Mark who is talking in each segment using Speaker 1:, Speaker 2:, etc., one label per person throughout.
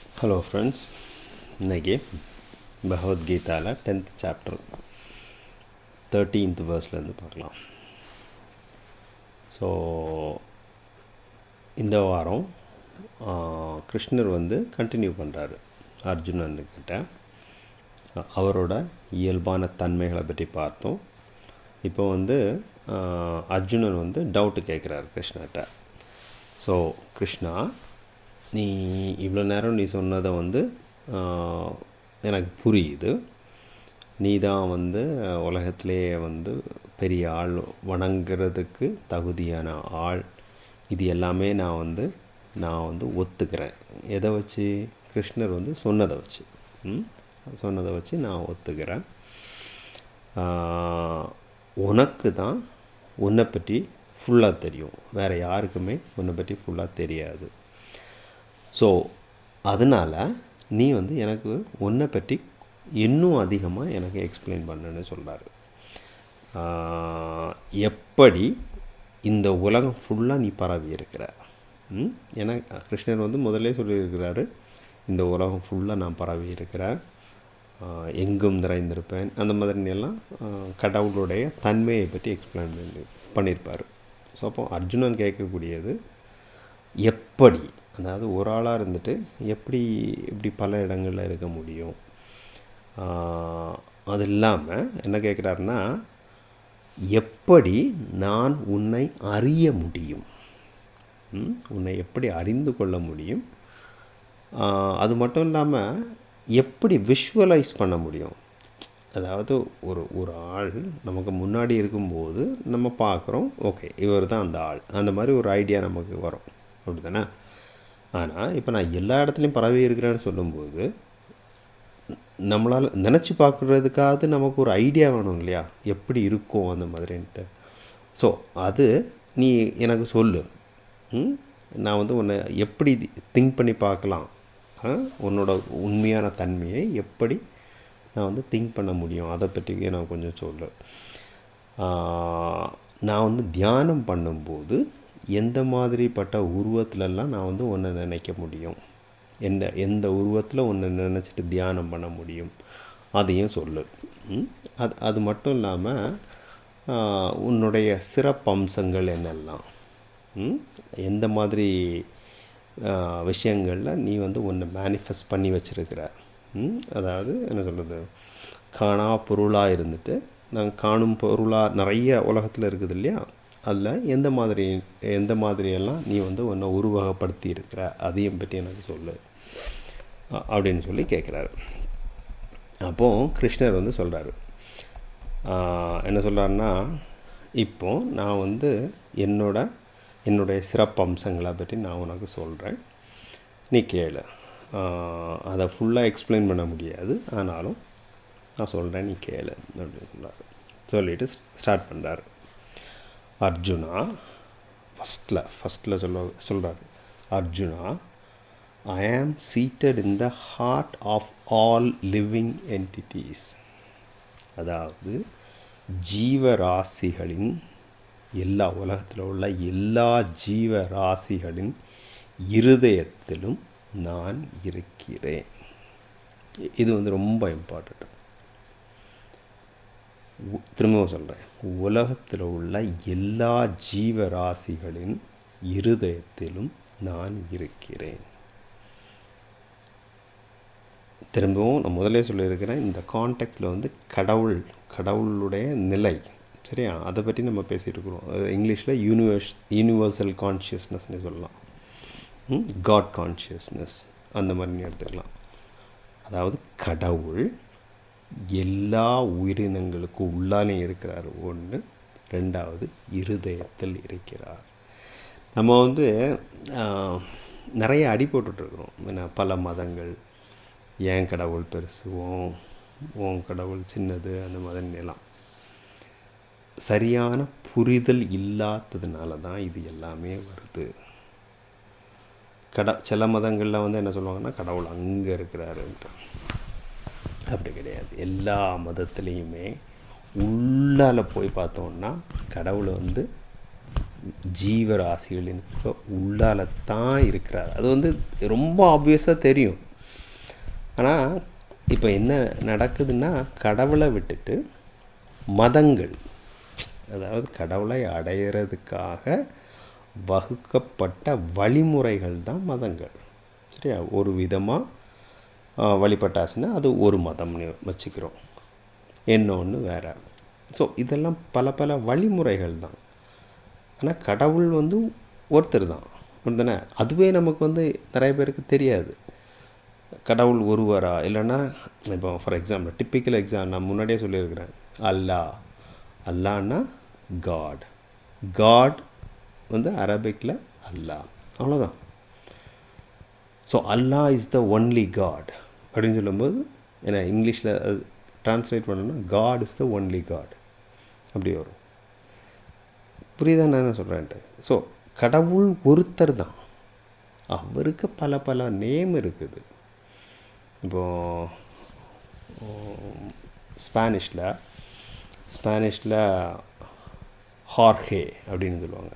Speaker 1: Hello friends இன்னைக்கு பகவத்கீதாவில் tenth chapter thirteenth வேர்ஸ்லேருந்து பார்க்கலாம். ஸோ இந்த வாரம் கிருஷ்ணர் வந்து கண்டினியூ பண்ணுறாரு அர்ஜுனன்கிட்ட அவரோட இயல்பான தன்மைகளை பற்றி பார்த்தோம். இப்போ வந்து அர்ஜுனன் வந்து டவுட்டு கேட்குறாரு கிருஷ்ணர்கிட்ட. ஸோ கிருஷ்ணா நீ இவ்வளோ நேரம் நீ சொன்னதை வந்து எனக்கு புரியுது. நீ தான் வந்து உலகத்திலேயே வந்து பெரிய ஆள் வணங்குறதுக்கு தகுதியான ஆள். இது எல்லாமே நான் வந்து நான் வந்து ஒத்துக்கிறேன். எதை வச்சு? கிருஷ்ணர் வந்து சொன்னதை வச்சு. சொன்னதை வச்சு நான் ஒத்துக்கிறேன். உனக்கு தான் உன்னை பற்றி ஃபுல்லாக தெரியும். வேறு யாருக்குமே உன்னை பற்றி ஃபுல்லாக தெரியாது. ஸோ அதனால் நீ வந்து எனக்கு உன்னை பற்றி இன்னும் அதிகமாக எனக்கு எக்ஸ்பிளைன் பண்ணுன்னு சொல்கிறாரு எப்படி இந்த உலகம் ஃபுல்லாக நீ பரவி இருக்கிற? ஏன்னா கிருஷ்ணர் வந்து முதல்ல சொல்லியிருக்கிறாரு இந்த உலகம் ஃபுல்லாக நான் பரவி இருக்கிறேன் எங்கும் நிறைந்திருப்பேன். அந்த மாதிரி எல்லாம் கடவுளுடைய தன்மையை பற்றி எக்ஸ்பிளைன் பண்ணி பண்ணியிருப்பார். ஸோ அப்போ அர்ஜுனன் கேட்கக்கூடியது எப்படி அதாவது ஒரு ஆளாக இருந்துட்டு எப்படி இப்படி பல இடங்களில் இருக்க முடியும்? அது இல்லாமல் என்ன கேட்குறாருன்னா எப்படி நான் உன்னை அறிய முடியும்? ம்? உன்னை எப்படி அறிந்து கொள்ள முடியும்? அது மட்டும் இல்லாமல் எப்படி விஷுவலைஸ் பண்ண முடியும்? அதாவது ஒரு ஒரு ஆள் நமக்கு முன்னாடி இருக்கும்போது நம்ம பார்க்குறோம் ஓகே இவர் தான் அந்த ஆள். அந்த மாதிரி ஒரு ஐடியா நமக்கு வரும். அப்படி தானே ஆனால் இப்போ நான் எல்லா இடத்துலையும் பரவி இருக்கிறேன்னு சொல்லும்போது நம்மளால் நினச்சி பார்க்குறதுக்காவது நமக்கு ஒரு ஐடியா வேணும் இல்லையா? எப்படி இருக்கும் அந்த மாதிரின்ட்டு. ஸோ அது நீ எனக்கு சொல்லு. நான் வந்து உன்னை எப்படி திங்க் பண்ணி பார்க்கலாம்? உன்னோட உண்மையான தன்மையை எப்படி நான் வந்து திங்க் பண்ண முடியும்? அதை பற்றி நான் கொஞ்சம் சொல்லு. நான் வந்து தியானம் பண்ணும்போது எந்த மாதிரிப்பட்ட உருவத்திலலாம் நான் வந்து உன்னை நினைக்க முடியும். எந்த எந்த உருவத்தில் உன்னை நினச்சிட்டு தியானம் பண்ண முடியும். அதையும் சொல்லு. அது அது மட்டும் இல்லாமல் உன்னுடைய சிறப்பம்சங்கள் என்னெல்லாம்? எந்த மாதிரி விஷயங்களில் நீ வந்து ஒன்று மேனிஃபெஸ்ட் பண்ணி வச்சுருக்கிற? அதாவது என்ன சொல்கிறது காணா பொருளாக இருந்துட்டு நாங்கள் காணும் பொருளாக நிறைய உலகத்தில் இருக்குது இல்லையா? அதில் எந்த மாதிரி எந்த மாதிரியெல்லாம் நீ வந்து உன்னை உருவகப்படுத்தி இருக்கிற அதையும் பற்றி எனக்கு சொல்லு. அப்படின்னு சொல்லி கேட்குறாரு. அப்போது கிருஷ்ணர் வந்து சொல்கிறாரு என்ன சொல்கிறாருன்னா இப்போ நான் வந்து என்னோட என்னுடைய சிறப்பம்சங்களை பற்றி நான் உனக்கு சொல்கிறேன் நீ கேளு. அதை ஃபுல்லாக எக்ஸ்பிளைன் பண்ண முடியாது. ஆனாலும் நான் சொல்கிறேன் நீ கேளு அப்படின்னு சொல்கிறாரு சொல்லிவிட்டு ஸ்டார்ட் பண்ணுறாரு அர்ஜுனா ஃபஸ்ட்டில் ஃபஸ்ட்டில் சொல்ல சொல்கிறாரு Arjuna I am seated in the heart of all living entities. அதாவது ஜீவராசிகளின் எல்லா உலகத்தில் உள்ள எல்லா ஜீவராசிகளின் இருதயத்திலும் நான் இருக்கிறேன். இது வந்து ரொம்ப இம்பார்ட்டண்ட் திரும்பவும் சொல்கிறேன் உலகத்தில் உள்ள எல்லா ஜீவராசிகளின் இருதயத்திலும் நான் இருக்கிறேன். திரும்பவும் நான் முதலே சொல்லியிருக்கிறேன் இந்த கான்டெக்ட்டில் வந்து கடவுள் கடவுளுடைய நிலை சரியா? அதை பற்றி நம்ம பேசிகிட்டு இருக்கிறோம். இங்கிலீஷில் யூனிவர்ஸ் யூனிவர்சல் கான்ஷியஸ்னஸ்னு சொல்லலாம். காட் கான்ஷியஸ்னஸ் அந்த மாதிரி எடுத்துக்கலாம். அதாவது கடவுள் எல்லா உயிரினங்களுக்கு உள்ளாலையும் இருக்கிறார். ஒன்று ரெண்டாவது இருதயத்தில் இருக்கிறார். நம்ம வந்து நிறைய அடி ஏன்னா பல மதங்கள். ஏன் கடவுள் பெருசு ஓம் கடவுள் சின்னது அந்த மாதிரி எல்லாம் சரியான புரிதல் இல்லாததுனால தான் இது எல்லாமே வருது. கட சில மதங்களில் வந்து என்ன சொல்லுவாங்கன்னா கடவுள் அங்கே இருக்கிறாருன்ட்டு. அப்படி கிடையாது. எல்லா மதத்துலேயுமே உள்ளால போய் பார்த்தோன்னா கடவுள் வந்து ஜீவராசிகளினுக்கு உள்ளால தான் இருக்கிறார். அது வந்து ரொம்ப ஆப்வியஸாக தெரியும். ஆனால் இப்போ என்ன நடக்குதுன்னா கடவுளை விட்டுட்டு மதங்கள் அதாவது கடவுளை அடையிறதுக்காக வகுக்கப்பட்ட வழிமுறைகள் தான் மதங்கள். சரியா? ஒரு விதமாக வழிபட்டாச்சுன்னா அது ஒரு மதம்னு வச்சுக்கிறோம். இன்னொன்று வேறு. ஸோ இதெல்லாம் பல பல வழிமுறைகள் தான். ஆனால் கடவுள் வந்து ஒருத்தர் தான். தானே அதுவே நமக்கு வந்து நிறைய பேருக்கு தெரியாது. கடவுள் ஒருவரா? இல்லைன்னா இப்போ ஃபார் எக்ஸாம்பிள் டிப்பிக்கல் எக்ஸாம் நான் முன்னாடியே சொல்லியிருக்கிறேன். அல்லா. அல்லான்னா காட் காட் வந்து அரபிக்கில் அல்லா. அவ்வளோதான் so Allah is the only God அப்படின்னு சொல்லும்போது ஏன்னா இங்கிலீஷில் அது ட்ரான்ஸ்லேட் பண்ணணும்னா God is the only God அப்படி வரும். புரியுதா நான் என்ன சொல்கிறேன்ட்டு ஸோ கடவுள் ஒருத்தர் தான். அவருக்கு பல பல நேம் இருக்குது. இப்போது ஸ்பானிஷில் ஸ்பானிஷில் ஹார்ஹே அப்படின்னு சொல்லுவாங்க.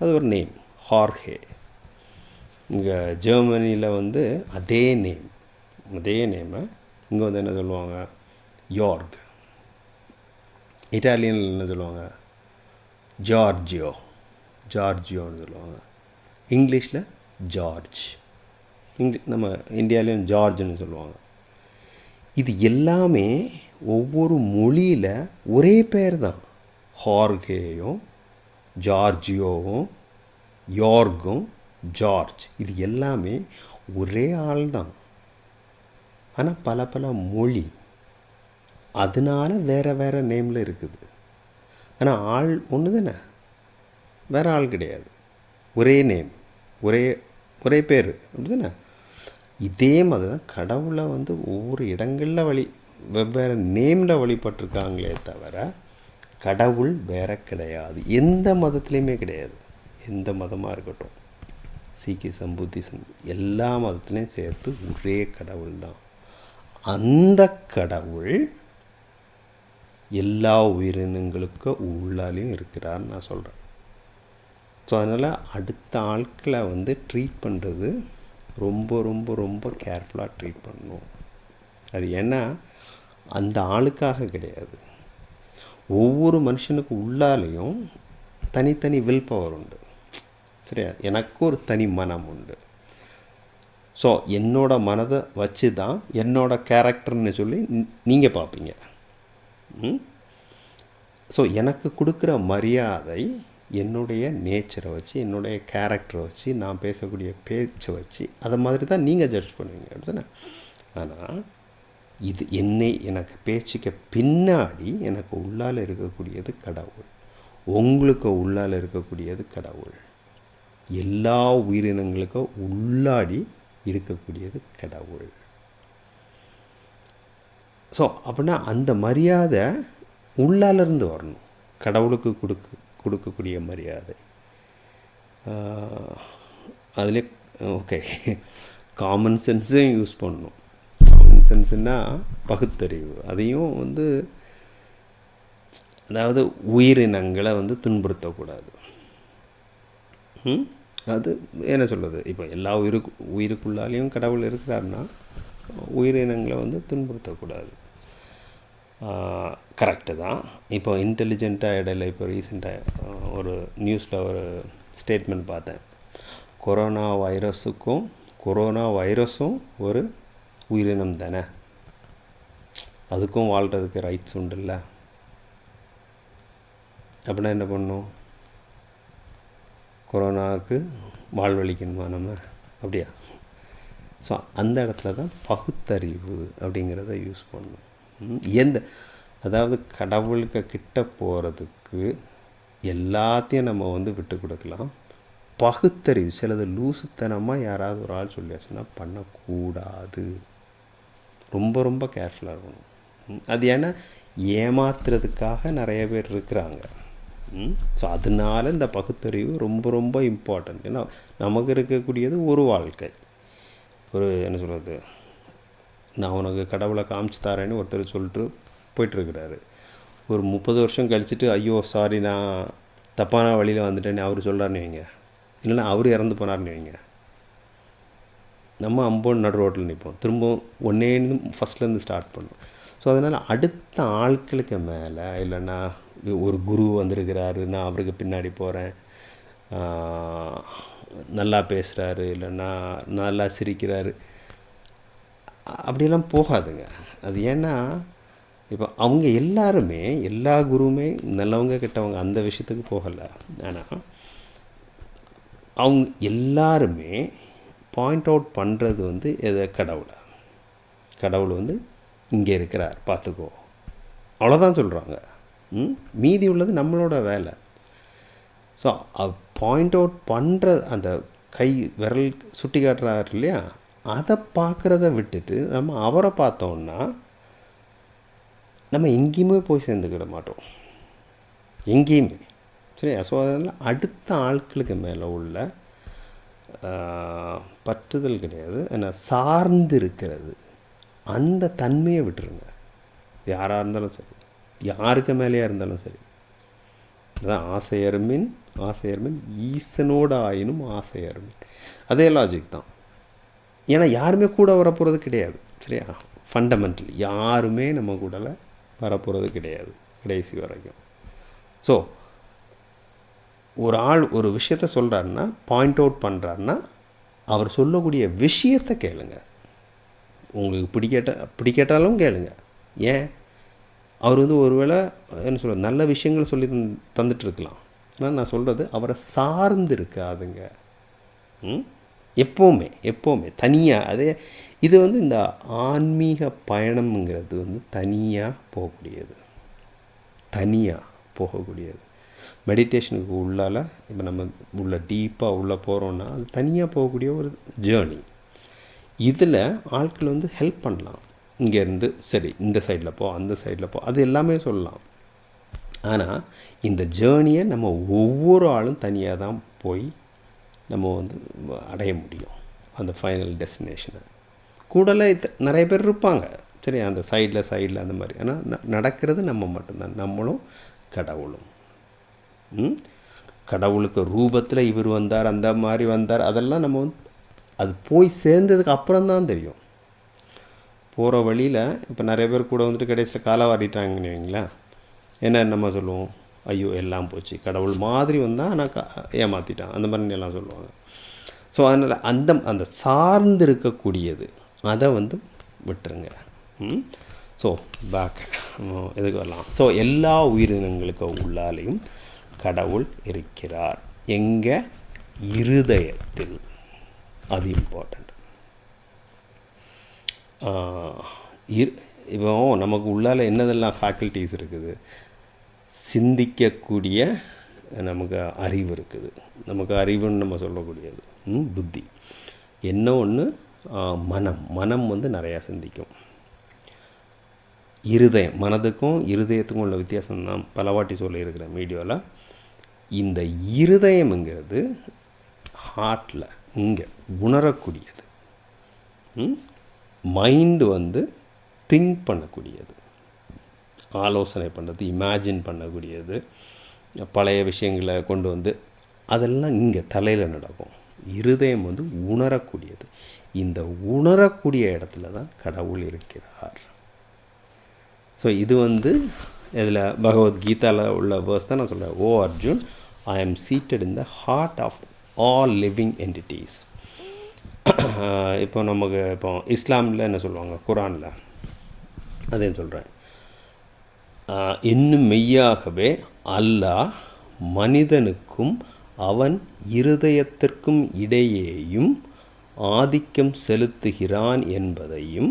Speaker 1: அது ஒரு நேம் ஹார்ஹே இங்கே ஜெர்மனியில் வந்து அதே நேம் அதே நேமை இங்கே வந்து என்ன சொல்லுவாங்க? யார்க் இட்டாலியனில் என்ன சொல்லுவாங்க? ஜார்ஜியோ ஜார்ஜியோன்னு சொல்லுவாங்க. இங்கிலீஷில் ஜார்ஜ் இங்கிலீஷ் நம்ம இந்தியாவிலையும் ஜார்ஜ்னு சொல்லுவாங்க. இது எல்லாமே ஒவ்வொரு மொழியில் ஒரே பேர் தான் ஹார்கேயும் ஜார்ஜியோவும் யார்கும் ஜார்ஜ் இது எல்லாமே ஒரே ஆள் தான் ஆனால் பல பல மொழி அதனால வேறு வேறு நேமில் இருக்குது. ஆனால் ஆள் ஒன்று தானே வேறு ஆள் கிடையாது. ஒரே நேம் ஒரே ஒரே பேர் அப்படி தானே இதே மாதிரி தான் கடவுளை வந்து ஒவ்வொரு இடங்களில் வழி வெவ்வேறு நேமில் வழிபட்டிருக்காங்களே தவிர கடவுள் வேற கிடையாது. எந்த மதத்துலேயுமே கிடையாது. எந்த மதமாக இருக்கட்டும். சீக்கிசம் புத்திசம் எல்லா மதத்துலேயும் சேர்த்து ஒரே கடவுள் தான் அந்த கடவுள் எல்லா உயிரினங்களுக்கும் உள்ளாலையும் இருக்கிறார்னு நான் சொல்கிறேன் ஸோ அதனால் அடுத்த ஆட்களை வந்து ட்ரீட் பண்ணுறது ரொம்ப ரொம்ப ரொம்ப கேர்ஃபுல்லாக ட்ரீட் பண்ணணும். அது ஏன்னா அந்த ஆளுக்காக கிடையாது. ஒவ்வொரு மனுஷனுக்கு உள்ளாலேயும் தனித்தனி வில் பவர் உண்டு. சரியா? எனக்கு ஒரு தனி மனம் உண்டு. ஸோ என்னோடய மனதை வச்சு தான் என்னோடய கேரக்டர்னு சொல்லி நீங்கள் பார்ப்பீங்க. ஸோ எனக்கு கொடுக்குற மரியாதை என்னுடைய நேச்சரை வச்சு என்னுடைய கேரக்டரை வச்சு நான் பேசக்கூடிய பேச்சை வச்சு அதை மாதிரி தான் நீங்கள் ஜட்ஜ் பண்ணுவீங்க. அப்படின்னா ஆனால் இது என்னை எனக்கு பேச்சுக்கு பின்னாடி எனக்கு உள்ளால் இருக்கக்கூடியது கடவுள். உங்களுக்கு உள்ளால் இருக்கக்கூடியது கடவுள். எல்லா உயிரினங்களுக்கும் உள்ளாடி இருக்கக்கூடியது கடவுள். ஸோ அப்படின்னா அந்த மரியாதை உள்ளாலிருந்து வரணும். கடவுளுக்கு கொடுக்க கொடுக்கக்கூடிய மரியாதை. அதில் ஓகே. காமன் சென்ஸையும் யூஸ் பண்ணணும். காமன் சென்ஸ்னால் பகுத்தறிவு. அதையும் வந்து அதாவது உயிரினங்களை வந்து துன்புறுத்தக்கூடாது. ம்? அது என்ன சொல்கிறது இப்போ எல்லா உயிருக்கு உயிருக்குள்ளாலேயும் கடவுள் இருக்கிறாருன்னா உயிரினங்களை வந்து துன்புறுத்தக்கூடாது. கரெக்டு தான். இப்போ இன்டெலிஜென்ட்டாக இடையில இப்போ ரீசெண்டாக ஒரு நியூஸில் ஒரு ஸ்டேட்மெண்ட் பார்த்தேன். கொரோனா வைரஸுக்கும் கொரோனா வைரஸும் ஒரு உயிரினம் தானே? அதுக்கும் வாழ்கிறதுக்கு ரைட்ஸ் உண்டுல்ல? அப்படின்னா என்ன பண்ணும்? கொரோனாவுக்கு வாழ்வழிக்கணுமா நம்ம? அப்படியா? ஸோ அந்த இடத்துல தான் பகுத்தறிவு அப்படிங்கிறத யூஸ் பண்ணணும். எந்த அதாவது கடவுளுக்கு கிட்ட போகிறதுக்கு எல்லாத்தையும் நம்ம வந்து விட்டு கொடுக்கலாம். பகுத்தறிவு சிலது லூசுத்தனமாக யாராவது ஒரு ஆள் சொல்லியாச்சுன்னா பண்ணக்கூடாது. ரொம்ப ரொம்ப கேர்ஃபுல்லாக இருக்கணும். அது ஏன்னா ஏமாத்துறதுக்காக நிறைய பேர் இருக்கிறாங்க. ஸோ அதனால இந்த பகுத்தறிவு ரொம்ப ரொம்ப இம்பார்ட்டன்ட் ஏன்னா நமக்கு இருக்கக்கூடியது ஒரு வாழ்க்கை. ஒரு என்ன சொல்கிறது நான் உனக்கு கடவுளை காமிச்சு தரேன்னு ஒருத்தர் சொல்லிட்டு போயிட்டுருக்கிறாரு. ஒரு முப்பது வருஷம் கழிச்சுட்டு ஐயோ சாரி நான் தப்பான வழியில் வந்துட்டேன்னு அவர் சொல்கிறாருன்னு வைங்க. இல்லைன்னா அவர் இறந்து போனார்னு வைங்க. நம்ம அம்போன் நடு ரோட்டில் நிற்போம் திரும்பவும் ஒன்னேருந்து ஃபஸ்ட்லேருந்து ஸ்டார்ட் பண்ணோம். ஸோ அதனால் அடுத்த ஆட்களுக்கு மேலே இல்லைன்னா ஒரு குரு வந்திருக்கிறாரு நான் அவருக்கு பின்னாடி போகிறேன் நல்லா பேசுகிறாரு இல்லைன்னா நல்லா சிரிக்கிறாரு. அப்படிலாம் போகாதுங்க. அது ஏன்னா இப்போ அவங்க எல்லாருமே எல்லா குருவுமே நல்லவங்க கெட்டவங்க அந்த விஷயத்துக்கு போகலை. ஆனால் அவங்க எல்லாருமே பாயிண்ட் அவுட் பண்ணுறது வந்து எதை கடவுளை? கடவுள் வந்து இங்கே இருக்கிறார் பார்த்துக்கோ அவ்வளோதான் சொல்கிறாங்க மீதி உள்ளது நம்மளோட வேலை. ஸோ பாயிண்ட் அவுட் பண்ணுற அந்த கை விரல் சுட்டி காட்டுறாரு இல்லையா? அதை பார்க்குறத விட்டுட்டு நம்ம அவரை பார்த்தோன்னா நம்ம எங்கேயுமே போய் சேர்ந்துக்கிட மாட்டோம். எங்கேயுமே. சரியா? ஸோ அதனால் அடுத்த ஆட்களுக்கு மேலே உள்ள பற்றுதல் கிடையாது. என்ன சார்ந்து இருக்கிறது. அந்த தன்மையை விட்டுருங்க. யாராக இருந்தாலும் சரி. யாருக்கு மேலேயா இருந்தாலும் சரி. அதான் ஆசையர்மின் ஆசையர்மின் ஈசனோட ஆயினும் ஆசையர்மின். அதே லாஜிக் தான். ஏன்னா யாருமே கூட வரப்போகிறது கிடையாது சரியா? ஃபண்டமெண்டலி யாருமே நம்ம கூடல வரப்போகிறது கிடையாது கடைசி வரைக்கும். ஸோ ஒரு ஆள் ஒரு விஷயத்த சொல்கிறாருன்னா பாயிண்ட் அவுட் பண்ணுறாருன்னா அவர் சொல்லக்கூடிய விஷயத்தை கேளுங்க. உங்களுக்கு பிடிக்கட்ட பிடிக்கட்டாலும் கேளுங்க. ஏன்? அவர் வந்து ஒருவேளை என்ன சொல்ல நல்ல விஷயங்கள் சொல்லி தந்துட்டுருக்கலாம். ஆனால் நான் சொல்கிறது அவரை சார்ந்து இருக்காதுங்க ம்? எப்போவுமே எப்போவுமே தனியாக அதே இது வந்து இந்த ஆன்மீக பயணம்ங்கிறது வந்து தனியாக போகக்கூடியது. தனியாக போகக்கூடியது. மெடிடேஷனுக்கு உள்ளால் இப்போ நம்ம உள்ள டீப்பாக உள்ளே போகிறோன்னா அது தனியாக போகக்கூடிய ஒரு ஜேர்னி. இதில் ஆட்கள் வந்து ஹெல்ப் பண்ணலாம். இங்கேருந்து சரி இந்த சைடில் போ அந்த சைடில் போ அது எல்லாமே சொல்லலாம். ஆனால் இந்த ஜேர்னியை நம்ம ஒவ்வொரு ஆளும் தனியாக தான் போய் நம்ம வந்து அடைய முடியும். அந்த ஃபைனல் டெஸ்டினேஷனை கூடல நிறைய பேர் இருப்பாங்க. சரி அந்த சைடில் சைடில் அந்த மாதிரி. ஆனால் நடக்கிறது நம்ம மட்டும்தான். நம்மளும் கடவுளும். கடவுளுக்கு ரூபத்தில் இவர் வந்தார் அந்த மாதிரி வந்தார் அதெல்லாம் நம்ம வந்து அது போய் சேர்ந்ததுக்கு அப்புறம் தான் தெரியும். போகிற வழியில் இப்போ நிறைய பேர் கூட வந்துட்டு கடைசியில் காலை வாடிட்டாங்கன்னு வைங்களேன். என்ன நம்ம சொல்லுவோம்? ஐயோ எல்லாம் போச்சு. கடவுள் மாதிரி வந்தால் ஆனால் க ஏமாற்றிட்டான் அந்த மாதிரி எல்லாம் சொல்லுவாங்க. ஸோ அதனால் அந்த அந்த சார்ந்து இருக்கக்கூடியது அதை வந்து விட்டுருங்க. ஸோ பேக் எதுக்கு வரலாம். ஸோ எல்லா உயிரினங்களுக்கு உள்ளாலையும் கடவுள் இருக்கிறார். எங்கே? இருதயத்தில். அது இரு இப்போ நமக்கு உள்ளால் என்னதெல்லாம் ஃபேக்கல்ட்டிஸ் இருக்குது? சிந்திக்கக்கூடிய நமக்கு அறிவு இருக்குது. நமக்கு அறிவுன்னு நம்ம சொல்லக்கூடியது. புத்தி. என்ன ஒன்று மனம். மனம் வந்து நிறையா சிந்திக்கும். இருதயம். மனதுக்கும் இருதயத்துக்கும் உள்ள வித்தியாசம் நான் பலவாட்டி சொல்லியிருக்கிறேன் வீடியோவில் இந்த இருதயம்ங்கிறது ஹார்ட்டில் இங்கே உணரக்கூடியது. மைண்டு வந்து திங்க் பண்ணக்கூடியது. ஆலோசனை பண்ணுறது இமேஜின் பண்ணக்கூடியது. பழைய விஷயங்களை கொண்டு வந்து அதெல்லாம் இங்கே தலையில் நடக்கும். இருதயம் வந்து உணரக்கூடியது. இந்த உணரக்கூடிய இடத்துல தான் கடவுள் இருக்கிறார். ஸோ இது வந்து இதில் பகவத்கீதாவில் உள்ள வேர்ஸ் தான் நான் சொல்கிறேன் O Arjun I am seated in the heart of all living entities இப்போ நமக்கு இப்போ இஸ்லாமில் என்ன சொல்லுவாங்க? குரானில். அதே சொல்கிறேன் இன்னும் மெய்யாகவே அல்லாஹ் மனிதனுக்கும் அவன் இருதயத்திற்கும் இடையேயும் ஆதிக்கம் செலுத்துகிறான் என்பதையும்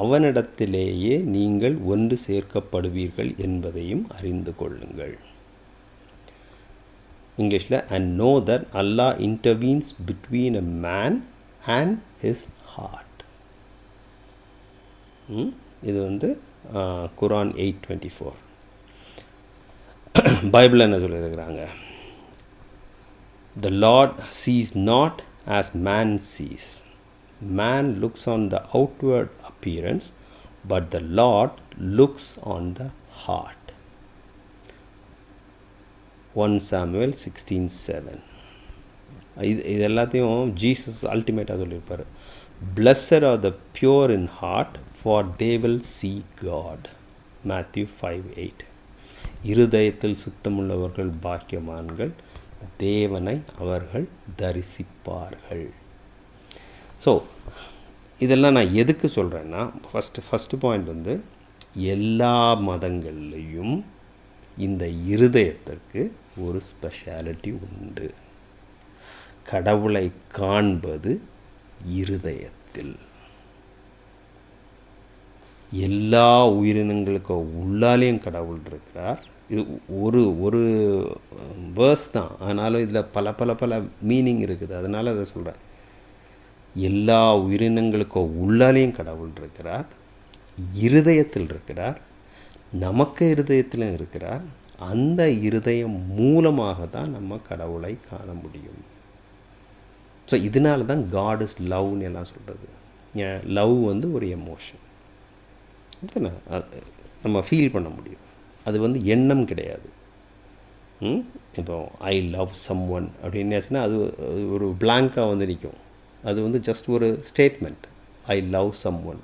Speaker 1: அவனிடத்திலேயே நீங்கள் ஒன்று சேர்க்கப்படுவீர்கள் என்பதையும் அறிந்து கொள்ளுங்கள். இங்கிலீஷில் and know that Allah intervenes between a man and his heart இது வந்து Quran eight twenty four Bible என்ன சொல்லியிருக்கிறாங்க? The Lord sees not as man sees man looks on the outward appearance but the Lord looks on the heart one Samuel sixteen seven இது இது எல்லாத்தையும் Jesus அல்டிமேட்டாக சொல்லியிருப்பார். Blessed are the pure in heart for they will see God Matthew five eight இருதயத்தில் சுத்தமுள்ளவர்கள் பாக்கியமான்கள் தேவனை அவர்கள் தரிசிப்பார்கள். So இதெல்லாம் நான் எதுக்கு சொல்கிறேன்னா ஃபஸ்ட்டு ஃபஸ்ட்டு பாயிண்ட் வந்து எல்லா மதங்கள்லேயும் இந்த இருதயத்திற்கு ஒரு ஸ்பெஷாலிட்டி உண்டு. கடவுளை காண்பது இருதயத்தில். எல்லா உயிரினங்களுக்கு உள்ளாலேயும் கடவுள் இருக்கிறார். இது ஒரு ஒரு வேர்ஸ் தான். ஆனாலும் இதில் பல பல பல மீனிங் இருக்குது. அதனால் அதை சொல்கிறேன் எல்லா உயிரினங்களுக்கும் உள்ளாலேயும் கடவுள் இருக்கிறார். இருதயத்தில் இருக்கிறார். நமக்கு இருதயத்திலும் இருக்கிறார். அந்த இருதயம் மூலமாக தான் நம்ம கடவுளை காண முடியும். ஸோ இதனால தான் காட் இஸ் லவ்னு எல்லாம் சொல்கிறது லவ் வந்து ஒரு எமோஷன் நம்ம ஃபீல் பண்ண முடியும். அது வந்து எண்ணம் கிடையாது. இப்போ ஐ லவ் சம் ஒன் அப்படின்னு அது ஒரு பிளாங்காக வந்து நிற்கும் அது வந்து ஜஸ்ட் ஒரு statement I love someone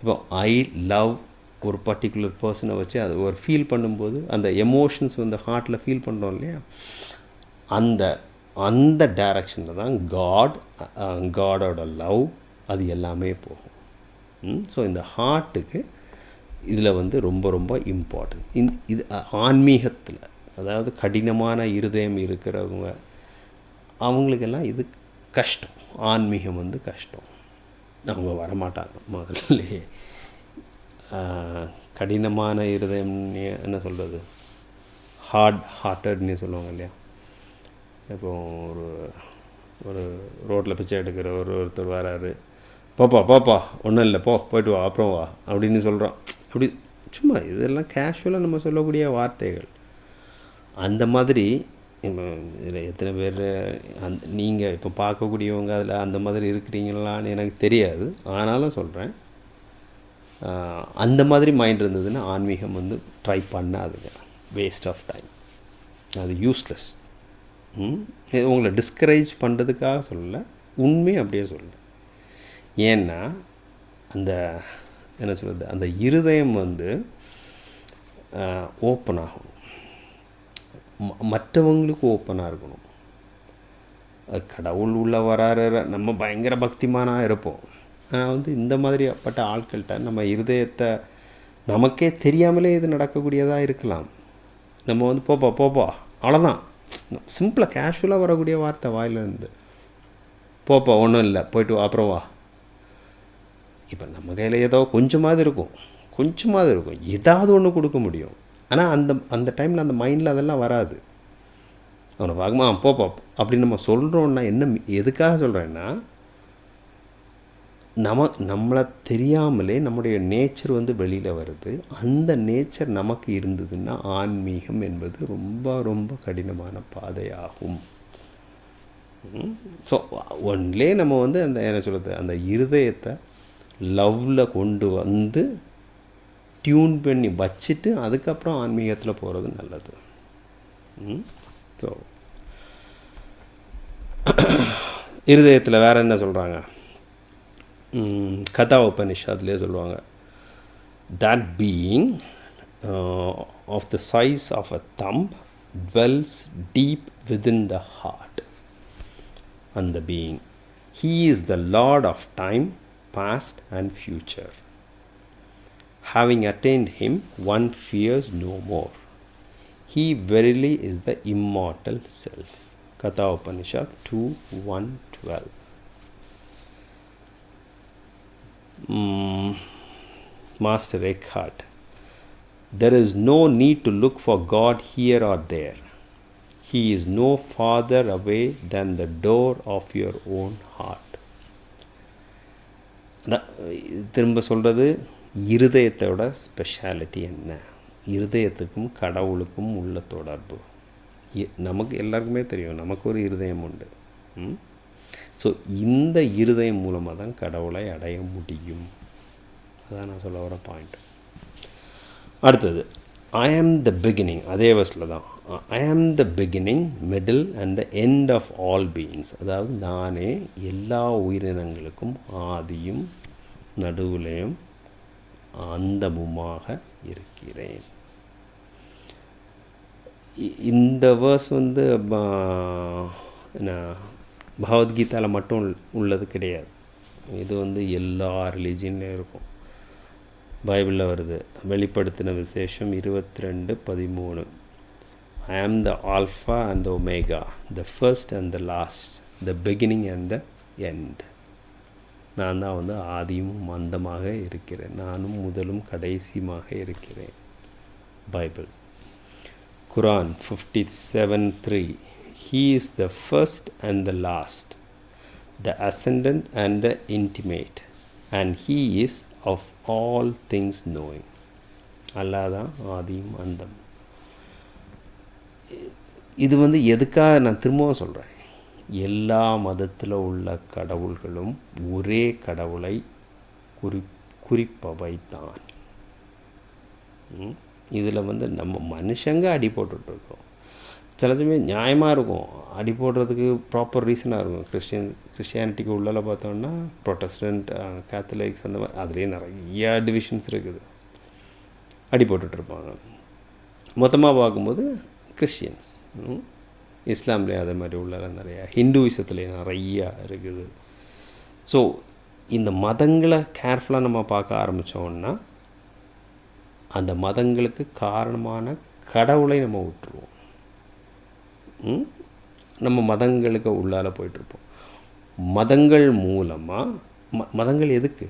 Speaker 1: இப்போ ஐ லவ் ஒரு பர்டிகுலர் பர்சனை வச்சு அது ஒரு ஃபீல் பண்ணும்போது அந்த எமோஷன்ஸ் வந்து ஹார்ட்டில் ஃபீல் பண்ணுறோம் இல்லையா? அந்த அந்த டைரக்ஷனில் தான் காட் காடோட லவ் அது எல்லாமே போகும். ஸோ இந்த ஹார்ட்டுக்கு இதில் வந்து ரொம்ப ரொம்ப இம்பார்ட்டன்ட் இந் இது ஆன்மீகத்தில் அதாவது கடினமான இருதயம் இருக்கிறவங்க அவங்களுக்கெல்லாம் இது கஷ்டம். ஆன்மீகம் வந்து கஷ்டம். அவங்க வரமாட்டாங்க முதல்ல. கடினமான இருதயம் என்ன சொல்கிறது ஹார்ட் ஹார்ட்டட்னு சொல்லுவாங்க இல்லையா? இப்போ ஒரு ஒரு ரோட்டில் பிச்சை எடுக்கிற ஒரு ஒருத்தர் வராரு. போப்பா போப்பா ஒன்றும் இல்லை போ போயிட்டு வா அப்புறம் வா அப்படின்னு சொல்கிறோம் அப்படி சும்மா இதெல்லாம் கேஷுவலாக நம்ம சொல்லக்கூடிய வார்த்தைகள். அந்த மாதிரி இதில் எத்தனை பேர் அந் நீங்கள் இப்போ பார்க்கக்கூடியவங்க அதில் அந்த மாதிரி இருக்கிறீங்களான்னு எனக்கு தெரியாது. ஆனாலும் சொல்கிறேன் அந்த மாதிரி மைண்ட் இருந்ததுன்னா ஆன்மீகம் வந்து ட்ரை பண்ணாதுங்க. வேஸ்ட் ஆஃப் டைம் அது யூஸ்லெஸ் உங்களை டிஸ்கரேஜ் பண்ணுறதுக்காக சொல்லலை உண்மை அப்படியே சொல்லலை. ஏன்னா அந்த என்ன சொல்கிறது அந்த இருதயம் வந்து ஓப்பன் ஆகணும். மற்றவங்களுக்கு ஓப்பனாக இருக்கணும். அது கடவுள் உள்ள வராரு நம்ம பயங்கர பக்திமானாக இருப்போம். ஆனால் வந்து இந்த மாதிரிப்பட்ட ஆட்கள்கிட்ட நம்ம இருதயத்தை நமக்கே தெரியாமலே இது நடக்கக்கூடியதாக இருக்கலாம். நம்ம வந்து போப்பா போப்பா அவ்வளோதான் சிம்பிளாக கேஷுவலாக வரக்கூடிய வார்த்தை வாயிலிருந்து போப்பா ஒன்றும் இல்லை. போயிட்டு வா அப்புறம் வா. இப்போ நம்ம கையில் ஏதோ கொஞ்சமாவது இருக்கும். கொஞ்சமாவது இருக்கும். ஏதாவது ஒன்று கொடுக்க முடியும். ஆனால் அந்த அந்த டைமில் அந்த மைண்டில் அதெல்லாம் வராது. அவனை வாங்கம்மா போப்பா அப்படின்னு நம்ம சொல்கிறோன்னா என்ன எதுக்காக சொல்கிறேன்னா நம்ம நம்மளை தெரியாமலே நம்முடைய நேச்சர் வந்து வெளியில் வருது. அந்த நேச்சர் நமக்கு இருந்ததுன்னா ஆன்மீகம் என்பது ரொம்ப ரொம்ப கடினமான பாதையாகும். ஸோ ஒன்லே நம்ம வந்து அந்த என்ன சொல்கிறது அந்த இருதயத்தை லவ்வில் கொண்டு வந்து டியூன் பண்ணி வச்சுட்டு அதுக்கப்புறம் ஆன்மீகத்தில் போகிறது நல்லது. ஸோ இருதயத்தில் வேறு என்ன சொல்கிறாங்க கதா உபனிஷாத்லேயே சொல்லுவாங்க that being of the size of a thumb dwells deep within the heart and the being he is the lord of time past and future having attained him one fears no more he verily is the immortal self katha upanishad 2 1 12 master eckhart there is no need to look for God here or there. He is no farther away than the door of your own heart. திரும்ப சொல்கிறது இருதயத்தோட speciality என்ன இருதயத்துக்கும் கடவுளுக்கும் உள்ள தொடர்பு நமக்கு எல்லாருக்குமே தெரியும் நமக்கு ஒரு இருதயம் உண்டு ம் ஸோ இந்த இருதயம் மூலமாக தான் கடவுளை அடைய முடியும். அதான் நான் சொல்ல வர பாயிண்ட் அடுத்தது ஐ ஆம் த பிகினிங் அதே வயசில் தான். I am the beginning middle and the end of all beings அதாவது நானே எல்லா உயிரினங்களுக்கும் ஆதியும் நடுவுலையும் அந்தமுமாக இருக்கிறேன். இ- இந்த வேர்ஸ் வந்து என்ன? பகவத்கீதாவில் மட்டும் உள்- உள்ளது கிடையாது. இது வந்து எல்லா ரிலீஜியன்லேயும் இருக்கும். பைபிளில் வருது. வெளிப்படுத்தின விசேஷம் இருபத்தி ரெண்டு பதிமூணு. I am the alpha and the omega the first and the last the beginning and the end நான் தான் வந்து ஆதியும் மந்தமாக இருக்கிறேன். நானும் முதலும் கடைசியுமாக இருக்கிறேன். Bible. Quran fifty seven three he is the first and the last the ascendant and the intimate and he is of all things knowing. Allah தான் ஆதியும் அந்தம். இது வந்து எதுக்காக நான் திரும்பவும் சொல்கிறேன் எல்லா மதத்தில் உள்ள கடவுள்களும் ஒரே கடவுளை குறி குறிப்பவை தான் இதில் வந்து நம்ம மனுஷங்க அடி போட்டுட்ருக்கோம் சில சமயம் நியாயமாக இருக்கும். அடி போடுறதுக்கு ப்ராப்பர் ரீசனாக இருக்கும். கிறிஸ்டியன் கிறிஸ்டியானிட்டிக்கு உள்ளால் பார்த்தோம்னா ப்ரொட்டஸ்டன்ட் கேத்தலிக்ஸ் அந்த மாதிரி அதுலேயே நிறையா டிவிஷன்ஸ் இருக்குது. அடி போட்டுட்ருப்பாங்க மொத்தமாக பார்க்கும்போது கிறிஸ்டியன்ஸ் இஸ்லாம்லேயே அதே மாதிரி உள்ள நிறையா ஹிந்துவிசத்துலேயே நிறையா இருக்குது. ஸோ இந்த மதங்களை கேர்ஃபுல்லாக நம்ம பார்க்க ஆரம்பித்தோம்னா அந்த மதங்களுக்கு காரணமான கடவுளை நம்ம விட்டுருவோம். நம்ம மதங்களுக்கு உள்ளால போயிட்டுருப்போம். மதங்கள் மூலமாக ம மதங்கள் எதுக்கு?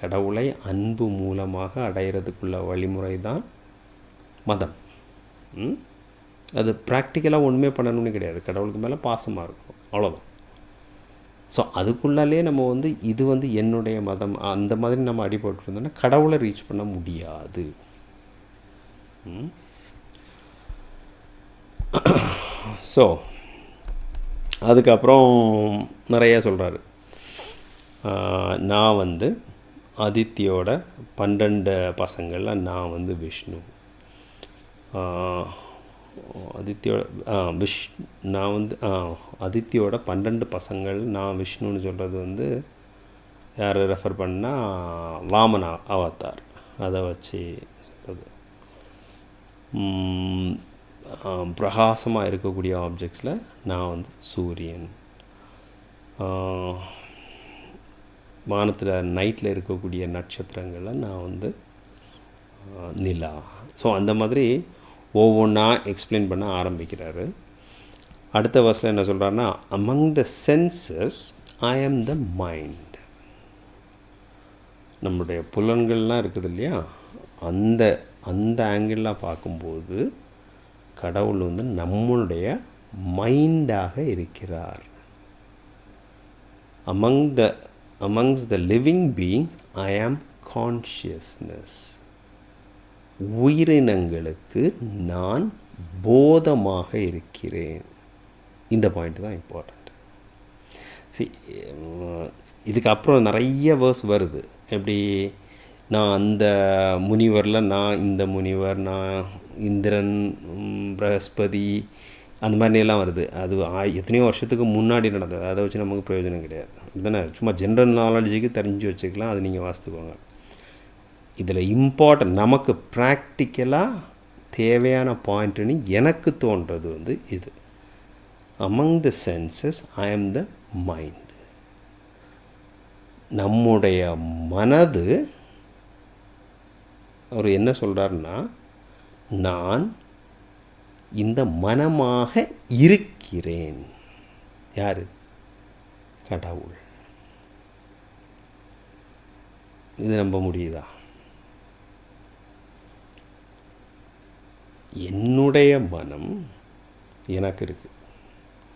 Speaker 1: கடவுளை அன்பு மூலமாக அடையிறதுக்குள்ள வழிமுறை தான் மதம். ம்? அது ப்ராக்டிக்கலாக ஒன்றுமே பண்ணணும்னு கிடையாது. கடவுளுக்கு மேலே பாசமாக இருக்கும் அவ்வளோதான் ஸோ அதுக்குள்ளாலே நம்ம வந்து இது வந்து என்னுடைய மதம் அந்த மாதிரி நம்ம அடிபட்டுருந்தோம்னா கடவுளை ரீச் பண்ண முடியாது. ம்? ஸோ அதுக்கப்புறம் நிறைய சொல்கிறாரு நான் வந்து அதித்தியோட பன்னெண்டு பசங்களில் நான் வந்து விஷ்ணு. ஆஹ், அதித்தியோட விஷ் நான் வந்து ஆ, அதித்தியோட பன்னெண்டு பசங்கள் நான் விஷ்ணுன்னு சொல்கிறது வந்து யார் ரெஃபர் பண்ணால் வாமனா அவதார். அதை வச்சு சொல்கிறது பிரகாசமாக இருக்கக்கூடிய ஆப்ஜெக்ட்ஸில் நான் வந்து சூரியன். வானத்தில் நைட்டில் இருக்கக்கூடிய நட்சத்திரங்களில் நான் வந்து நிலா. ஸோ அந்த மாதிரி ஒவ்வொன்றா எக்ஸ்பிளைன் பண்ண ஆரம்பிக்கிறாரு. அடுத்த வருஷத்தில் என்ன சொல்கிறாருன்னா among the senses I am the mind நம்முடைய புலன்கள்லாம் இருக்குது இல்லையா? அந்த அந்த ஆங்கிளாக பார்க்கும்போது கடவுள் வந்து நம்மளுடைய மைண்டாக இருக்கிறார். Among the amongst the living beings I am consciousness உயிரினங்களுக்கு நான் போதமாக இருக்கிறேன். இந்த பாயிண்ட் தான் இம்பார்ட்டண்ட் சி இதுக்கு அப்புறம் நிறைய வேர்ஸ் வருது. எப்படி நான் அந்த முனிவரில் நான் இந்த முனிவர் நான் இந்திரன் ம், அந்த மாதிரிலாம் வருது. அது ஆ- எத்தனையோ வருஷத்துக்கு முன்னாடி நடந்தது. அதை வச்சு நமக்கு பிரயோஜனம் கிடையாது. தானே சும்மா ஜென்ரல் நாலேஜுக்கு தெரிஞ்சு வச்சுக்கலாம். அது நீங்கள் வாசித்துக்கோங்க. இதில் இம்பார்ட்டன்ட் நமக்கு ப்ராக்டிக்கலாக தேவையான பாயிண்ட்டுன்னு எனக்கு தோன்றது வந்து இது. Among the senses I am the mind நம்முடைய மனது அவர் என்ன சொல்கிறாருன்னா நான் இந்த மனமாக இருக்கிறேன். யார்? கடவுள். இது நம்ப முடியுதா? என்னுடைய மனம் எனக்கு இருக்குது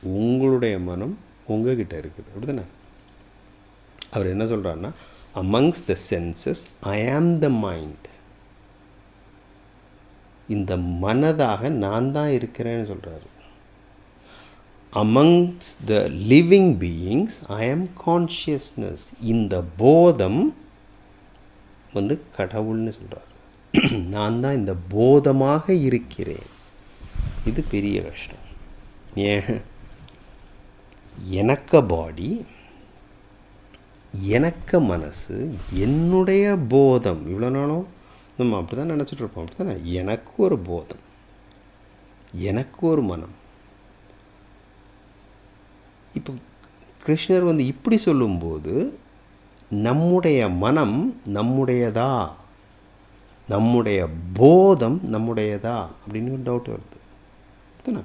Speaker 1: உங்களுடைய மனம் உங்ககிட்ட இருக்குது. அப்படிதானே? அவர் என்ன சொல்கிறாருன்னா amongst the senses I am the mind இந்த மனதாக நான் தான் இருக்கிறேன்னு சொல்கிறாரு amongst the living beings I am consciousness இந்த போதம் வந்து கடவுள்னு சொல்கிறார் நான் தான் இந்த போதமாக இருக்கிறேன். இது பெரிய கஷ்டம். ஏன்? எனக்க பாடி எனக்க மனசு என்னுடைய போதம். இவ்வளோ நாளும் நம்ம அப்படி தான் நினச்சிட்ருப்போம் அப்படி தானே எனக்கு ஒரு போதம். எனக்கு ஒரு மனம். இப்போ கிருஷ்ணர் வந்து இப்படி சொல்லும்போது நம்முடைய மனம் நம்முடையதா? நம்முடைய போதம் நம்முடையதா? அப்படின்னு ஒரு டவுட் வருது. தானே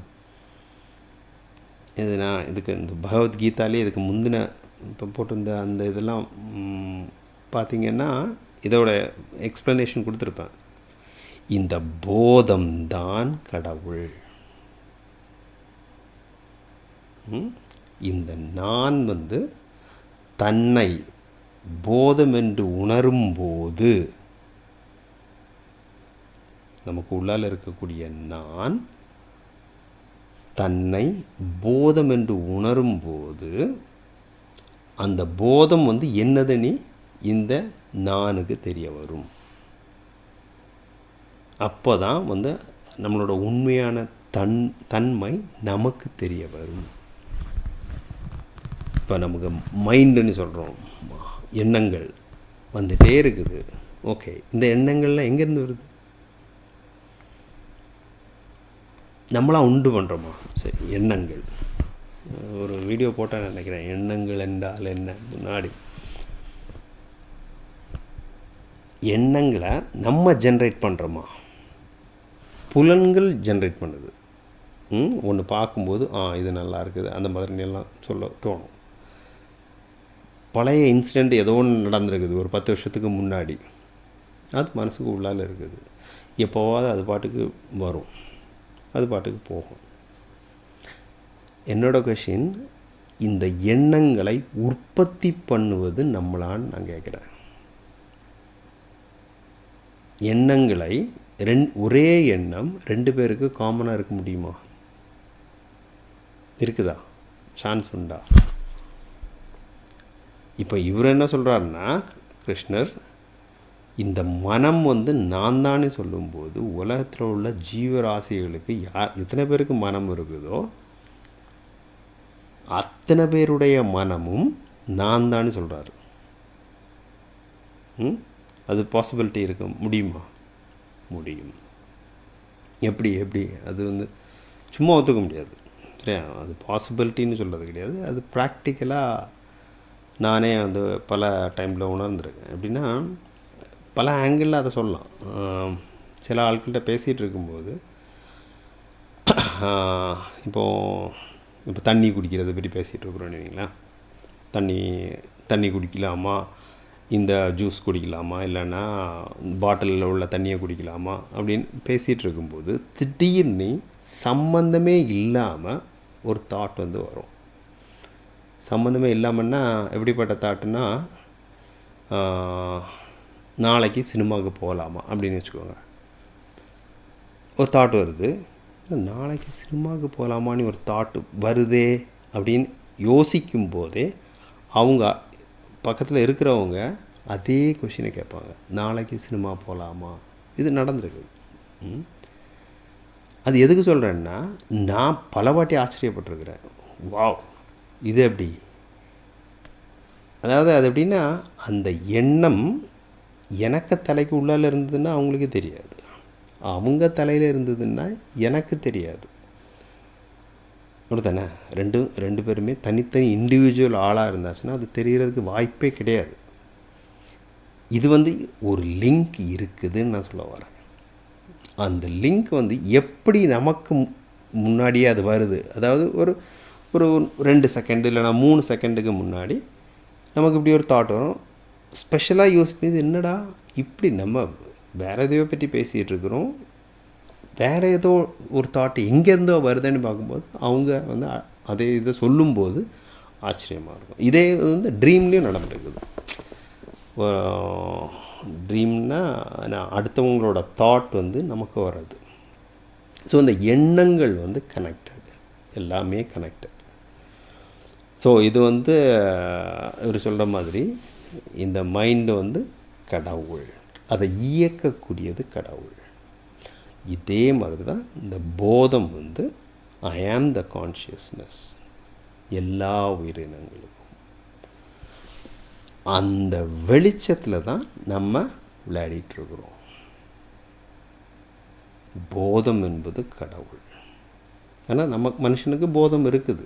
Speaker 1: இது நான் இதுக்கு இந்த பகவத்கீதாலே இதுக்கு முந்தின இப்போ போட்டிருந்த அந்த இதெல்லாம் பார்த்திங்கன்னா இதோட எக்ஸ்ப்ளனேஷன் கொடுத்துருப்பேன். இந்த போதம்தான் கடவுள். ம்? இந்த நான் வந்து தன்னை போதம் என்று உணரும்போது நமக்கு உள்ளால் இருக்கக்கூடிய நான் தன்னை போதம் என்று உணரும்போது அந்த போதம் வந்து என்னதுன்னு இந்த நானுக்கு தெரிய வரும். அப்போ தான் வந்து நம்மளோட உண்மையான தன் தன்மை நமக்கு தெரிய வரும். இப்போ நமக்கு மைண்டுன்னு சொல்கிறோம் எண்ணங்கள் வந்துகிட்டே இருக்குது. ஓகே இந்த எண்ணங்கள்லாம் எங்கேருந்து வருது? நம்மளாம் உண்டு பண்ணுறோமா சரி எண்ணங்கள். ஒரு வீடியோ போட்டால் நினைக்கிறேன். எண்ணங்கள் என்றால் என்ன? முன்னாடி. எண்ணங்களை நம்ம ஜென்ரேட் பண்ணுறோமா புலன்கள் ஜென்ரேட் பண்ணுது. ஒன்று பார்க்கும்போது ஆ இது நல்லா இருக்குது அந்த மாதிரி எல்லாம் சொல்ல தோணும். பழைய இன்சிடெண்ட் ஏதோ ஒன்று நடந்திருக்குது ஒரு பத்து வருஷத்துக்கு முன்னாடி. அது மனசுக்கு உள்ளால இருக்குது. எப்போவாவது அது பாட்டுக்கு வரும். அது பாட்டுக்கு போகும். என்னோட கொஷின் இந்த எண்ணங்களை உற்பத்தி பண்ணுவது நம்மளான்னு நான் கேட்குறேன். எண்ணங்களை ரெண் ஒரே எண்ணம் ரெண்டு பேருக்கு காமனாக இருக்க முடியுமா? இருக்குதா? சான்ஸ் உண்டா? இப்போ இவர் என்ன சொல்கிறாருன்னா கிருஷ்ணர் இந்த மனம் வந்து நான் தானே சொல்லும்போது உலகத்தில் உள்ள ஜீவராசிகளுக்கு யார் எத்தனை பேருக்கு மனம் இருக்குதோ அத்தனை பேருடைய மனமும் நான் தானே சொல்கிறாரு ம்? அது பாசிபிலிட்டி இருக்க. முடியுமா? முடியும். எப்படி எப்படி? அது வந்து சும்மா ஒத்துக்க முடியாது. சரியா? அது பாசிபிலிட்டின்னு சொல்கிறது கிடையாது. அது ப்ராக்டிக்கலாக நானே வந்து பல டைமில் உணர்ந்துருக்கேன். எப்படின்னா பல ஆங்கிளில் அதை சொல்லலாம். சில ஆட்கள்கிட்ட பேசிகிட்டு இருக்கும்போது இப்போது இப்போ தண்ணி குடிக்கிறத பற்றி பேசிகிட்டு இருக்கிறோன்னு வைங்களேன். தண்ணி தண்ணி குடிக்கலாமா? இந்த ஜூஸ் குடிக்கலாமா? இல்லைன்னா பாட்டிலில் உள்ள தண்ணியை குடிக்கலாமா? அப்படின்னு பேசிகிட்டு இருக்கும்போது திடீர்னு சம்மந்தமே இல்லாமல் ஒரு தாட் வந்து வரும். சம்மந்தமே இல்லாமன்னா எப்படிப்பட்ட தாட்டுன்னா நாளைக்கு சினிமாவுக்கு போகலாமா? அப்படின்னு வச்சுக்கோங்க. ஒரு தாட் வருது. நாளைக்கு சினிமாவுக்கு போகலாமான்னு ஒரு தாட்டு வருதே அப்படின்னு யோசிக்கும் போதே அவங்க பக்கத்தில் இருக்கிறவங்க அதே கொஷினை கேட்பாங்க. நாளைக்கு சினிமா போகலாமா இது நடந்திருக்கு. ம். அது எதுக்கு சொல்கிறேன்னா நான் பல வாட்டி ஆச்சரியப்பட்டிருக்கிறேன். வாவ்! இது எப்படி? அதாவது அது எப்படின்னா அந்த எண்ணம் எனக்கு தலைக்கு உள்ளால் இருந்ததுன்னா அவங்களுக்கு தெரியாது. அவங்க தலையில் இருந்ததுன்னா எனக்கு தெரியாது. தானே ரெண்டு ரெண்டு பேருமே தனித்தனி இண்டிவிஜுவல் ஆளாக இருந்தாச்சுன்னா அது தெரிகிறதுக்கு வாய்ப்பே கிடையாது. இது வந்து ஒரு லிங்க் இருக்குதுன்னு நான் சொல்ல வரேன். அந்த லிங்க் வந்து எப்படி நமக்கு முன்னாடியே அது வருது? அதாவது ஒரு ஒரு ரெண்டு செகண்டு இல்லைனா மூணு செகண்டுக்கு முன்னாடி நமக்கு இப்படி ஒரு தாட் வரும். ஸ்பெஷலாக யூஸ் பண்ணி என்னடா? இப்படி நம்ம வேறு எதையோ பற்றி பேசிகிட்டு இருக்கிறோம். வேறு ஏதோ ஒரு தாட் எங்கேருந்தோ வருதுன்னு பார்க்கும்போது அவங்க வந்து அதே இதை சொல்லும்போது ஆச்சரியமாக இருக்கும். இதே வந்து ட்ரீம்லேயும் நடந்துருக்குது. ட்ரீம்னா நான் அடுத்தவங்களோட தாட் வந்து நமக்கு வர்றது. ஸோ இந்த எண்ணங்கள் வந்து கனெக்டட் எல்லாமே கனெக்டட் ஸோ இது வந்து இவர் சொல்கிற மாதிரி இந்த மைண்டு வந்து கடவுள். அதை இயக்கக்கூடியது கடவுள். இதே மாதிரி தான் இந்த போதம் வந்து ஐ ஆம் த கான்ஷியஸ்னஸ் எல்லா உயிரினங்களுக்கும். அந்த வெளிச்சத்தில் தான் நம்ம விளையாடிட்டு இருக்கிறோம் போதம் என்பது கடவுள். ஆனால் நமக்கு மனுஷனுக்கு போதம் இருக்குது.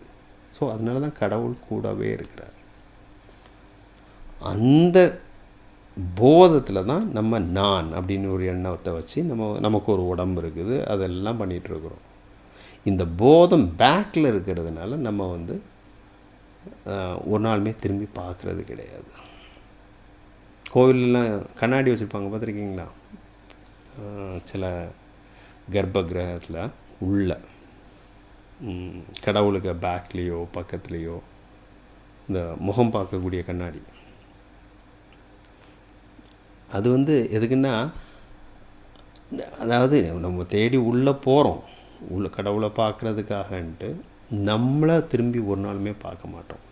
Speaker 1: ஸோ அதனால தான் கடவுள் கூடவே இருக்கிறார். அந்த போதத்தில் தான் நம்ம நான் அப்படின்னு ஒரு எண்ணத்தை வச்சு நம்ம நமக்கு ஒரு உடம்பு இருக்குது. அதெல்லாம் பண்ணிகிட்ருக்குறோம் இந்த போதம் பேக்கில் இருக்கிறதுனால நம்ம வந்து ஒரு நாளுமே திரும்பி பார்க்குறது கிடையாது. கோவிலெலாம் கண்ணாடி வச்சுருப்பாங்க பார்த்துருக்கீங்களா? சில கர்ப்ப கிரகத்தில் உள்ள கடவுளுக்கு பேக்லேயோ பக்கத்துலேயோ இந்த முகம் பார்க்கக்கூடிய கண்ணாடி. அது வந்து எதுக்குன்னா அதாவது நம்ம தேடி உள்ளே போகிறோம் உள்ள கடவுளை பார்க்குறதுக்காகன்ட்டு நம்மளை திரும்பி ஒரு நாளுமே பார்க்க மாட்டோம்.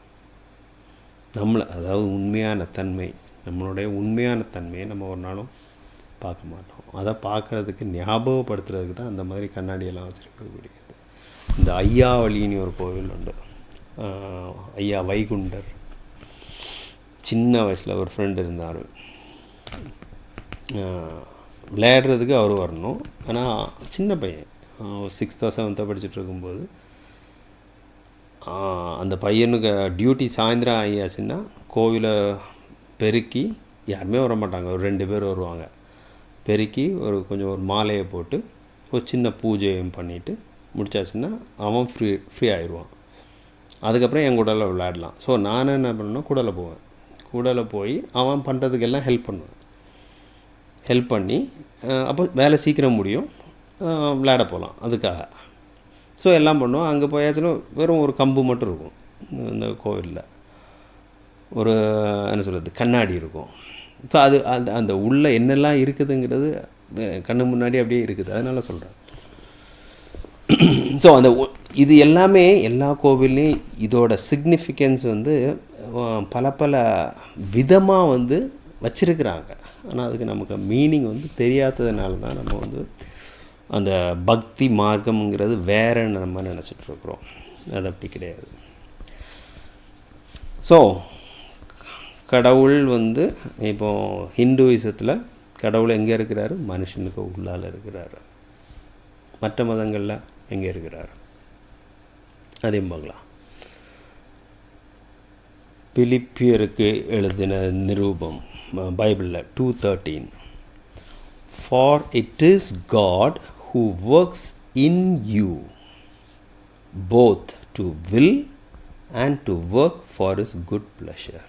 Speaker 1: நம்மளை அதாவது உண்மையான தன்மை நம்மளுடைய உண்மையான தன்மையை நம்ம ஒரு நாளும் பார்க்க மாட்டோம். அதை பார்க்குறதுக்கு ஞாபகப்படுத்துறதுக்கு தான் அந்த மாதிரி கண்ணாடியெல்லாம் வச்சுருக்கக்கூடியது. இந்த ஐயாவளின்னு ஒரு கோவில் உண்டு. ஐயா வைகுண்டர். சின்ன வயசில் ஒரு ஃப்ரெண்டு இருந்தார். விளையாடுறதுக்கு அவர் வரணும். ஆனால் சின்ன பையன். சிக்ஸ்த்தோ செவன்த்தோ படிச்சுட்டு இருக்கும்போது அந்த பையனுக்கு டியூட்டி சாயந்தரம் ஆகியாச்சுன்னா கோவிலை பெருக்கி யாருமே வர மாட்டாங்க ஒரு ரெண்டு பேர் வருவாங்க. பெருக்கி ஒரு கொஞ்சம் ஒரு மாலையை போட்டு ஒரு சின்ன பூஜையும் பண்ணிவிட்டு முடிச்சாச்சுன்னா அவன் ஃப்ரீ ஃப்ரீ ஆயிடுவான். அதுக்கப்புறம் என் கூடல விளையாடலாம். ஸோ நான் என்ன பண்ணேன்னா கூடல போவேன். கூடல போய் அவன் பண்ணுறதுக்கெல்லாம் ஹெல்ப் பண்ணுவான். ஹெல்ப் பண்ணி அப்போ வேலை சீக்கிரம் முடியும். விளையாட போகலாம் அதுக்காக. ஸோ எல்லாம் பண்ணுவோம் அங்கே போயாச்சுன்னா வெறும் ஒரு கம்பு மட்டும் இருக்கும். இந்த கோவிலில். ஒரு என்ன சொல்கிறது கண்ணாடி இருக்கும். ஸோ அது அந்த அந்த உள்ளே என்னெல்லாம் இருக்குதுங்கிறது கண்ணு முன்னாடி அப்படியே இருக்குது. அதனால் சொல்கிறேன் ஸோ அந்த இது எல்லாமே எல்லா கோவில்லையும் இதோட சிக்னிஃபிகன்ஸ் வந்து பல பல விதமாக வந்து வச்சுருக்குறாங்க. ஆனால் அதுக்கு நமக்கு மீனிங் வந்து தெரியாததுனால தான் நம்ம வந்து அந்த பக்தி மார்க்கம்ங்கிறது வேறன்னு நம்ம நினச்சிட்ருக்குறோம் அது அப்படி கிடையாது. ஸோ கடவுள் வந்து இப்போ ஹிந்துவிசத்தில் கடவுள் எங்கே இருக்கிறாரு? மனுஷனுக்கு உள்ளால் இருக்கிறாரு. மற்ற மதங்களில் எங்கே இருக்கிறார்? அதையும் பார்க்கலாம். பிலிப்பியருக்கு எழுதின நிரூபம் பைபிளில் two thirteen for it is God who works in you both to will and to work for his good pleasure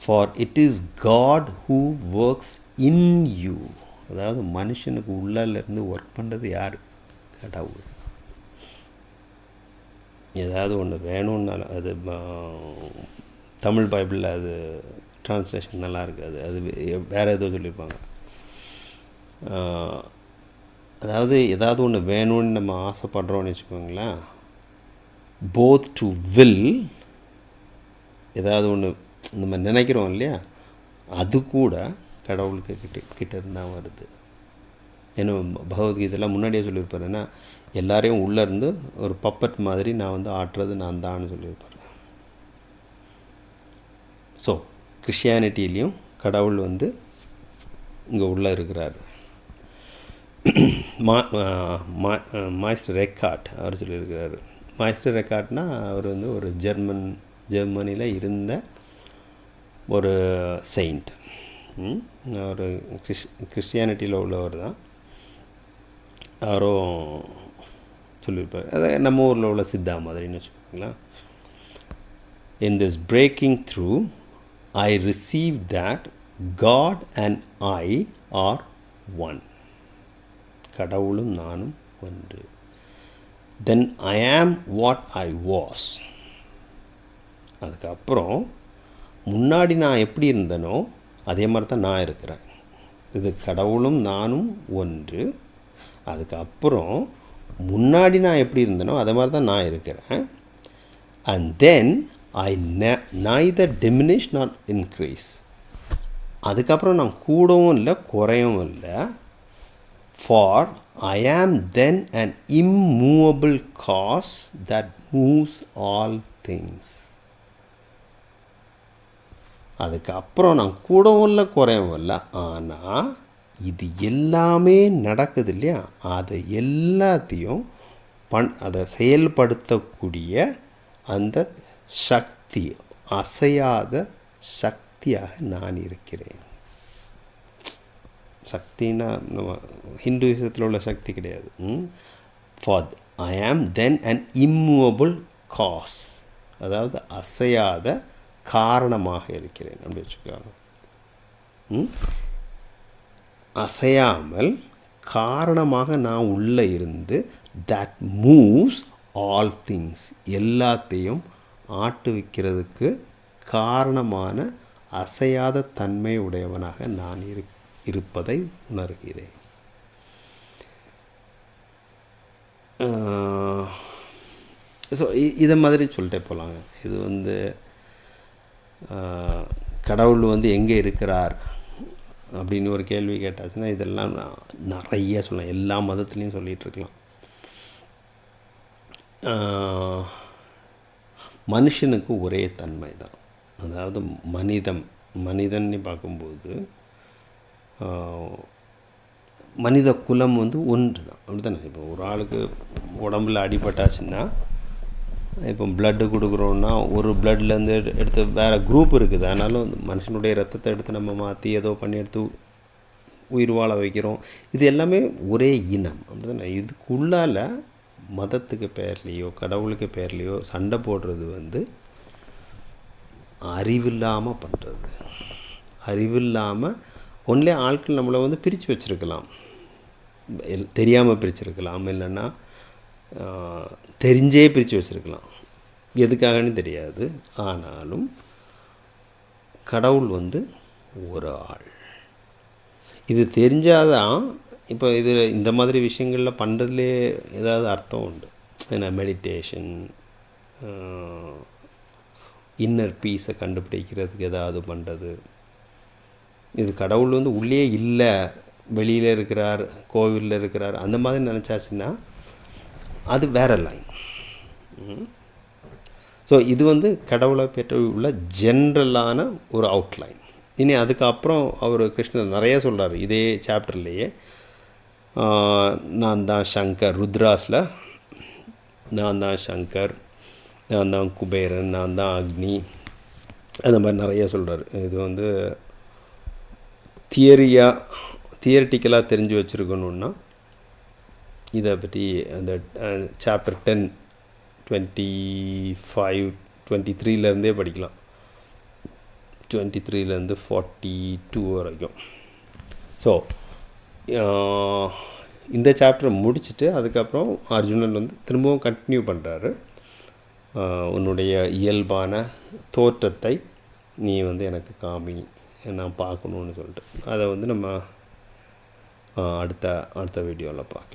Speaker 1: for it is God who works in you அதாவது மனுஷனுக்கு உள்ளால இருந்து ஒர்க் பண்ணுறது யார் கடவுள் ஏதாவது ஒன்று வேணும்னாலும் அது தமிழ் பைபிளில் அது ட்ரான்ஸ்லேஷன் நல்லா இருக்காது அது வேறு ஏதோ சொல்லியிருப்பாங்க அதாவது ஏதாவது ஒன்று வேணும்னு நம்ம ஆசைப்படுறோம்னு வச்சுக்கோங்களேன். போத் டு வில் ஏதாவது ஒன்று நம்ம நினைக்கிறோம் இல்லையா? அது கூட கடவுளுக்கு கிட்ட கிட்ட இருந்தால் வருது. ஏன்னா பகவத்கீதைலாம் முன்னாடியே சொல்லியிருப்பாருன்னா எல்லாரையும் உள்ளே இருந்து ஒரு பப்பட் மாதிரி நான் வந்து ஆட்டுறது நான் தான்னு சொல்லியிருப்பாரு. ஸோ கிறிஸ்டியானிட்டிலையும் கடவுள் வந்து இங்கே உள்ளே இருக்கிறார். மா மா- மாய்ஸ்டர் ரெக்கார்ட் அவர் சொல்லியிருக்கிறாரு. மாய்ஸ்டர் ரெக்கார்ட்னா அவர் வந்து ஒரு ஜெர்மன் ஜெர்மனியில் இருந்த ஒரு செயிண்ட் அவர் கிறிஸ் கிறிஸ்டியானிட்டியில் உள்ளவர் தான். யாரும் சொல்லியிருப்பார். அதாவது நம்ம ஊரில் உள்ள சித்தா மாதிரின்னு வச்சுக்கோங்களேன். In this breaking through I receive that God and I are one கடவுளும் நானும் ஒன்று. தென் ஐ ஆம் வாட் ஐ வாஸ் அதுக்கப்புறம் முன்னாடி நான் எப்படி இருந்தனோ அதே மாதிரி தான் நான் இருக்கிறேன். இது கடவுளும் நானும் ஒன்று. அதுக்கப்புறம் முன்னாடி நான் எப்படி இருந்தேனோ அதை மாதிரி தான் நான் இருக்கிறேன். And then I ne- neither diminish nor increase அதுக்கப்புறம் நான் கூடவும் இல்லை குறையவும் இல்லை. For I am then an immovable cause that moves all things அதுக்கப்புறம் நான் கூடவும் இல்லை குறையவும் இல்லை. ஆனால் இது எல்லாமே நடக்குது இல்லையா அதை எல்லாத்தையும் பண் அதை செயல்படுத்தக்கூடிய அந்த சக்தி அசையாத சக்தியாக நான் இருக்கிறேன். சக்தின்னா நம்ம ஹிந்துவிசத்தில் உள்ள சக்தி கிடையாது. For I am then and immovable cos அதாவது அசையாத காரணமாக இருக்கிறேன். அப்படி வச்சுக்கோங்க. அசையாமல் காரணமாக நான் உள்ளே இருந்து தட் மூவ்ஸ் ஆல் திங்ஸ் எல்லாத்தையும் ஆட்டுவிக்கிறதுக்கு காரணமான அசையாத தன்மை உடையவனாக நான் இரு இருப்பதை உணர்கிறேன். ஸோ இதை மாதிரி சொல்லிட்டே போகலாங்க இது வந்து கடவுள் வந்து எங்கே இருக்கிறார்? அப்படின்னு ஒரு கேள்வி கேட்டாச்சுன்னா இதெல்லாம் நிறைய சொல்லலாம். எல்லா மதத்துலேயும் சொல்லிகிட்டு இருக்கலாம். மனுஷனுக்கு ஒரே தன்மை தான். அதாவது மனிதம் மனிதன்னு பார்க்கும்போது மனித குலம் வந்து ஒன்று தான். அப்படி தானே இப்போ ஒரு ஆளுக்கு உடம்புல அடிபட்டாச்சுன்னா இப்போ பிளட்டு கொடுக்குறோன்னா ஒரு பிளட்லேருந்து எடுத்து வேறு குரூப் இருக்குது. ஆனாலும் மனுஷனுடைய ரத்தத்தை எடுத்து நம்ம மாற்றி ஏதோ பண்ணி எடுத்து உயிர் வாழ வைக்கிறோம். இது எல்லாமே ஒரே இனம். அப்படிதானே? இதுக்குள்ளால் மதத்துக்கு பேர்லேயோ கடவுளுக்கு பேர்லேயோ சண்டை போடுறது வந்து அறிவில்லாமல் பண்ணுறது அறிவில்லாமல் ஒன்லே ஆட்கள் நம்மளை வந்து பிரித்து வச்சுருக்கலாம். எல் தெரியாமல் பிரிச்சிருக்கலாம். இல்லைன்னா தெரிஞ்சே பிரித்து வச்சுருக்கலாம். எதுக்காகன்னு தெரியாது. ஆனாலும் கடவுள் வந்து ஒரு ஆள். இது தெரிஞ்சாதான் இப்போ இது இந்த மாதிரி விஷயங்களில் பண்ணுறதுலே ஏதாவது அர்த்தம் உண்டு. ஏன்னா மெடிடேஷன் இன்னர் பீஸை கண்டுபிடிக்கிறதுக்கு ஏதாவது பண்ணுறது இது கடவுள் வந்து உள்ளே இல்லை வெளியில் இருக்கிறார் கோவிலில் இருக்கிறார் அந்த மாதிரி நினச்சாச்சுன்னா அது வேற லைன் ஸோ இது வந்து கடவுளை பெற்ற உள்ள ஜென்ரலான ஒரு அவுட்லைன் இனி அதுக்கப்புறம் அவர் கிருஷ்ணர் நிறைய சொல்கிறார் இதே சாப்டர்லேயே நான் தான் சங்கர் ருத்ராஸில். நான் தான் சங்கர் நான் தான் குபேரன் நான் தான் அக்னி. அந்த மாதிரி நிறைய சொல்கிறார் இது வந்து தியரியாக தியரிட்டிக்கலாக தெரிஞ்சு வச்சுருக்கணுன்னா இதை பற்றி அந்த chapter ten twenty five twenty த்ரீலேருந்தே படிக்கலாம். டுவெண்ட்டி த்ரீலேருந்து ஃபார்ட்டி டூ வரைக்கும். ஸோ இந்த சாப்டரை முடிச்சுட்டு அதுக்கப்புறம் அர்ஜுனன் வந்து திரும்பவும் கண்டினியூ பண்ணுறாரு உன்னுடைய இயல்பான தோற்றத்தை நீ வந்து எனக்கு காமி நான் பார்க்கணுன்னு சொல்லிட்டு. அதை வந்து நம்ம அடுத்த அடுத்த வீடியோவில் பார்க்கலாம்.